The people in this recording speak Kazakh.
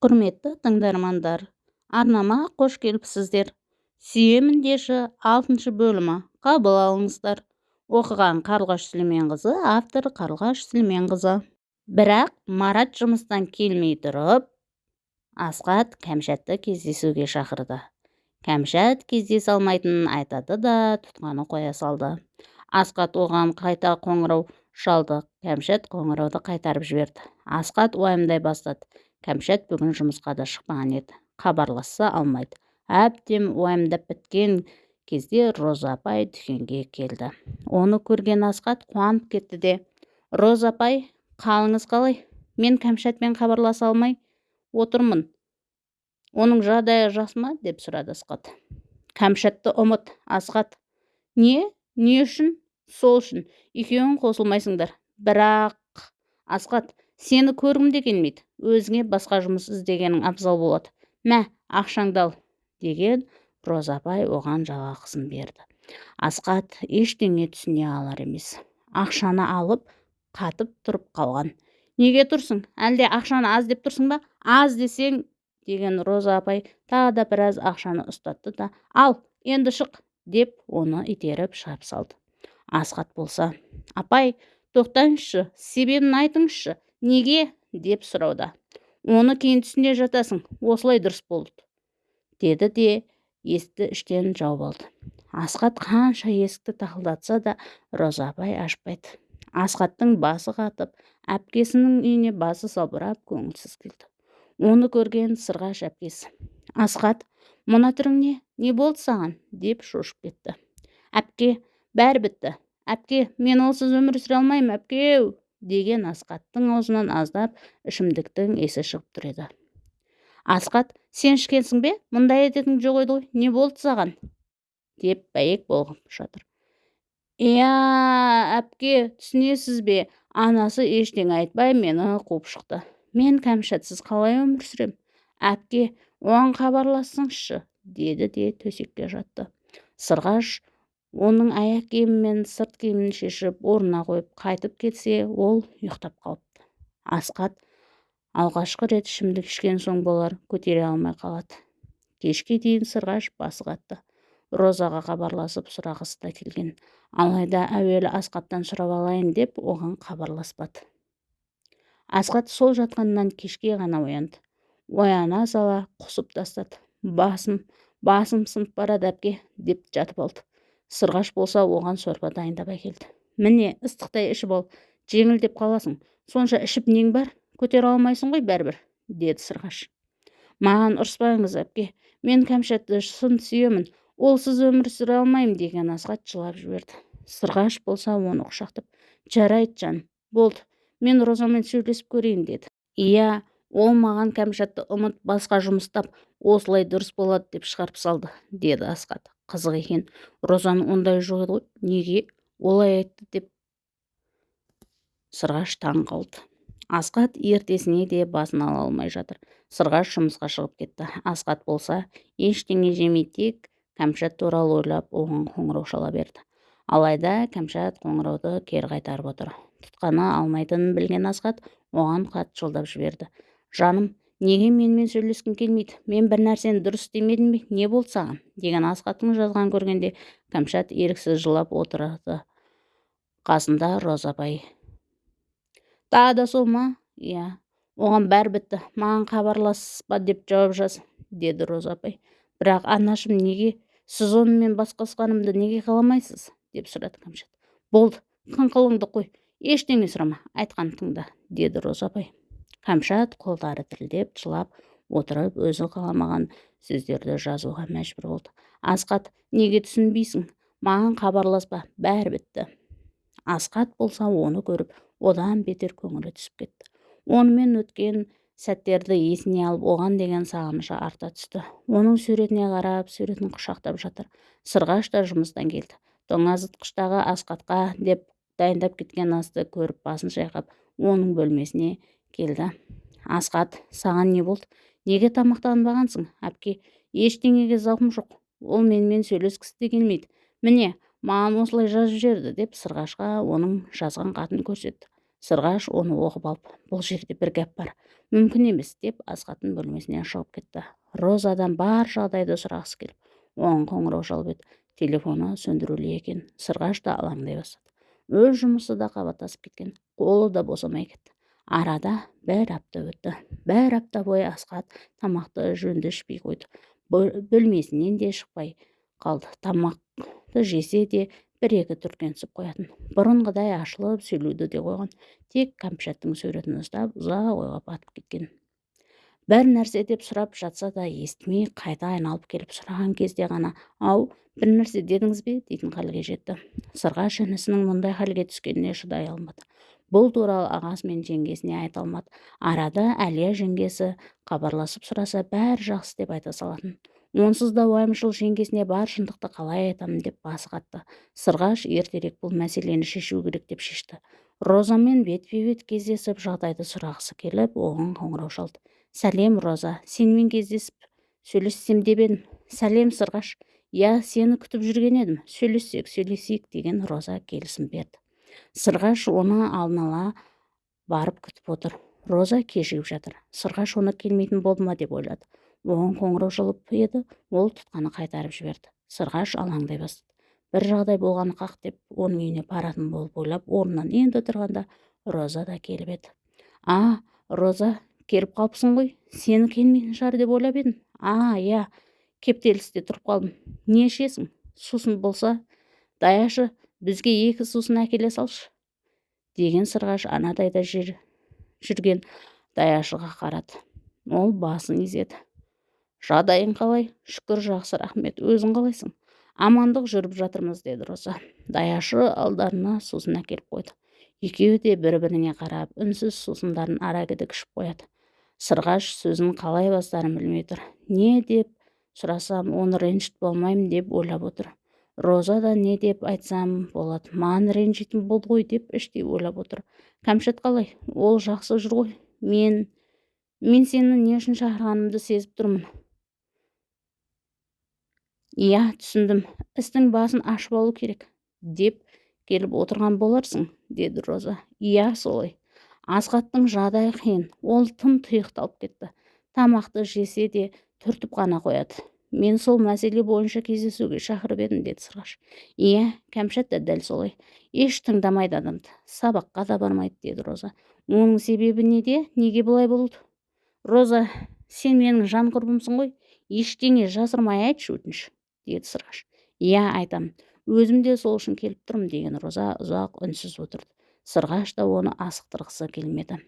құрметті тыңдармандар арнама қош келіпсіздер. Сүйемін деші алтыншы бөлімі. Қабыл алыңыздар. Оқыған қарлығаш сүлейменқызы автор қарлығаш сүлейменқызы. Бірақ марат жұмыстан келмей тұрып асқат кәмшатты кездесуге шақырды. Кәмшат кездесе алмайтынын айтады да тұтқаны қоя салды. Асқат оған қайта қоңырау шалды. Кәмшат қоңырауды қайтарып жіберді. Асқат уайымдай бастады. Кәмшат бүгін жұмысқа да шықпаған еді. Хабарласса алмайды. Әбден уайымдап біткен кезде роза апай дүкенге келді. Оны көрген асқат қуанып кетті де роза апай қалыңыз қалай? Мен кәмшатпен хабарласа алмай отырмын. Оның жағдайы жақсы ма? деп сұрады асқат кәмшатты ұмыт асқат не? Не үшін? Сол үшін. Екеуің қосылмайсыңдар. Бірақ асқат сені көргім де келмейді өзіңе басқа жұмыс іздегенің абзал болады мә ақшаңды ал деген роза апай оған жалақысын берді. Асқат ештеңе түсіне алар емес. Ақшаны алып қатып тұрып қалған. Неге тұрсың? Әлде ақшаны аз деп тұрсың ба? Аз десең деген роза апай тағы да біраз ақшаны ұстатты да ал енді шық деп оны итеріп шығарып салды. Асқат болса апай тоқтаңызшы себебін айтыңызшы неге? деп сұрауда оны кейін түсіне жатасың. Осылай дұрыс болды деді де есікті іштен жауып алды. Асқат қанша есікті тақылдатса да роза апай ашпайды. Асқаттың басы қатып әпкесінің үйіне басы салбырап көңілсіз келді. Оны көрген сырғаш әпкесі асқат мына түрің не не болды саған? деп шошып кетті. Әпке бәрі бітті. Әпке мен олсыз өмір сүре алмаймын әпкеу деген асқаттың аузынан аздап ішімдіктің есі шығып тұр еді. Асқат сен ішкенсің бе? Мұндай әдетің жоқ еді ғой не болды саған? деп бәйек болып жатыр иә әпке түсінесіз бе? Анасы ештеңе айтпай мені қуып шықты. Мен кәмшатсыз қалай өмір сүрем? Әпке оған хабарлассаңызшы деді де төсекке жатты. Сырғаш оның аяқ киімі мен сырт киімін шешіп орнына қойып қайтып келсе ол ұйықтап қалыпты. Асқат алғашқы рет ішімдік ішкен соң болар көтере алмай қалады. Кешке дейін сырғаш басы қатты. Розаға хабарласып сұрағысы да келген. Алайда әуелі асқаттан сұрап алайын деп оған хабарласпады. Асқат сол жатқаннан кешке ғана оянды. Ояна сала құсып тастады. Басым басым сынып барады әпке деп жатып алды. Сырғаш болса оған сорпа дайындап әкелді. Міне ыстықтай ішіп ал жеңілдеп қаласың. Сонша ішіп нең бар? Көтере алмайсың ғой бәрібір деді сырғаш. Маған ұрыспаңыз әпке. Мен кәмшатты шын сүйемін. Олсыз өмір сүре алмаймын деген асхат жылап жіберді. Сырғаш болса оны құшақтап жарайды жан болды. Мен розамен сөйлесіп көрейін деді. Иә ол маған кәмшатты ұмыт басқа жұмыс тап осылай дұрыс болады деп шығарып салды деді асхат қызық екен. Розаның ондай жоқ еді ғой неге олай айтты деп сырғаш таң қалды. Асқат ертесіне де басын ала алмай жатыр. Сырғаш жұмысқа шығып кетті. Асқат болса ештеңе жемей тек кәмшат туралы ойлап оған қоңырау шала берді. Алайда кәмшат қоңырауды кері қайтарып отыр. Тұтқаны алмайтынын білген асқат оған хат жолдап жіберді. Жаным неге менімен сөйлескің келмейді? Мен бір нәрсені дұрыс істемедім бе? Не болды саған деген асхаттың жазғанын көргенде кәмшат еріксіз жылап отырады. Қасында роза апай. Тағы да сол ма? Иә. Оған бәрі бітті. Маған хабарласпа деп жауап жаз деді роза апай. Бірақ анашым неге? Сіз онымен басқасқанымды неге қаламайсыз? деп сұрады кәмшат. Болды қыңқылыңды қой. Ештеңе сұрама айтқанын тыңда деді роза апай. Кәмшат қолдары дірілдеп жылап отырып өзі қаламаған сөздерді жазуға мәжбүр болды. Асқат неге түсінбейсің? Маған хабарласпа бәрі бітті асқат болса оны көріп одан бетер көңілі түсіп кетті. Онымен өткен сәттерді есіне алып оған деген сағынышы арта түсті. Оның суретіне қарап суретін құшақтап жатыр. Сырғаш та жұмыстан келді. Тоңазытқыштағы асқатқа деп дайындап кеткен асты көріп басын шайқап оның бөлмесіне келді. Асқат саған не болды? Неге тамақтанбағансың? Әпке ештеңеге зауқым жоқ. Ол менімен сөйлескісі де келмейді. Міне маған осылай жазып жіберді деп сырғашқа оның жазған хатын көрсетті. Сырғаш оны оқып алып бұл жерде бір гәп бар мүмкін емес деп асхаттың бөлмесінен шығып кетті. Розадан бар жағдайды сұрағысы келіп оған қоңырау шалып еді. Телефоны сөндірулі екен. Сырғаш та алаңдай бастады. Өз жұмысы да қабаттасып кеткен. Қолы да босамай кетті. Арада бір апта өтті. Бір апта бойы асхат тамақты жөнді ішпей қойды бөлмесінен де шықпай қалды. Тамақты жесе де бір екі түрткенсіп қоятын. Бұрынғыдай ашылып сөйлеуді де қойған. Тек кәмшаттың суретін ұстап ұзақ ойға батып кеткен. Бір нәрсе деп сұрап жатса да естімей қайта айналып келіп сұраған кезде ғана ау бір нәрсе дедіңіз бе? дейтін халге жетті. Сырғаш інісінің мұндай халге түскеніне шыдай алмады. Бұл туралы ағасы мен жеңгесіне айта алмады. Арада әлия жеңгесі хабарласып сұраса бәрі жақсы деп айта салатын. Онсыз да уайымшыл жеңгесіне бар шындықты қалай айтамын деп басы қатты. Сырғаш ертерек бұл мәселені шешу керек деп шешті. Розамен бетпе бет кездесіп жағдайды сұрағысы келіп оған қоңырау шалды. Сәлем роза сенімен кездесіп сөйлессем деп едім сәлем сырғаш иә сені күтіп жүрген едім. Сөйлессек сөйлесейік деген роза келісім берді. Сырғаш оны алдын ала барып күтіп отыр. Роза кешігіп жатыр. Сырғаш оны келмейтін болды ма деп ойлады. Оған қоңырау шалып еді. Ол тұтқаны қайтарып жіберді. Сырғаш алаңдай бастады. Бір жағдай болғаны қақ деп оның үйіне баратын болып ойлап орнынан енді тұрғанда роза да келіп еді. А роза келіп қалыпсың ғой. Сені келмейтін шығар деп ойлап едім а иә кептелісте тұрып қалдым. Не ішесің? Сусын болса даяшы. Бізге екі сусын әкеле салшы деген сырғаш анадайда жер жүрген даяшыға қарады. Ол басын изеді. Жағдайың қалай? Шүкір жақсы рахмет. Өзің қалайсың? Амандық жүріп жатырмыз деді роза. Даяшы алдарына сусын әкеліп қойды. Екеуі де бір біріне қарап үнсіз сусындарын ара кідік ішіп қояды. Сырғаш сөзін қалай бастарын білмей тұр. Не? деп сұрасам оны ренжітіп болмаймын деп ойлап отыр. Роза да не деп айтсам болады маған ренжитін болды ғой деп іштей ойлап отыр. Кәмшат қалай? Ол жақсы жүр ғой. Мен мен сені не үшін шақырғанымды сезіп тұрмын иә түсіндім. істің басын ашып алу керек деп келіп отырған боларсың деді роза. Иә солай. Асхаттың жағдайы қиын. Ол тым тұйықталып кетті. Тамақты жесе де түртіп қана қояды мен сол мәселе бойынша кездесуге шақырып едім деді сырғаш. Иә кәмшат та дәл солай. Еш тыңдамайды адамды. Сабаққа да бармайды деді роза. Оның себебі неде? Неге бұлай болды? Роза сен менің жан құрбымсың ғой. Ештеңе жасырмай айтшы өтініш деді сырғаш. Иә айтамын өзім де сол үшін келіп тұрмын деген роза ұзақ үнсіз отырды. Сырғаш та оны асықтырғысы келмеді.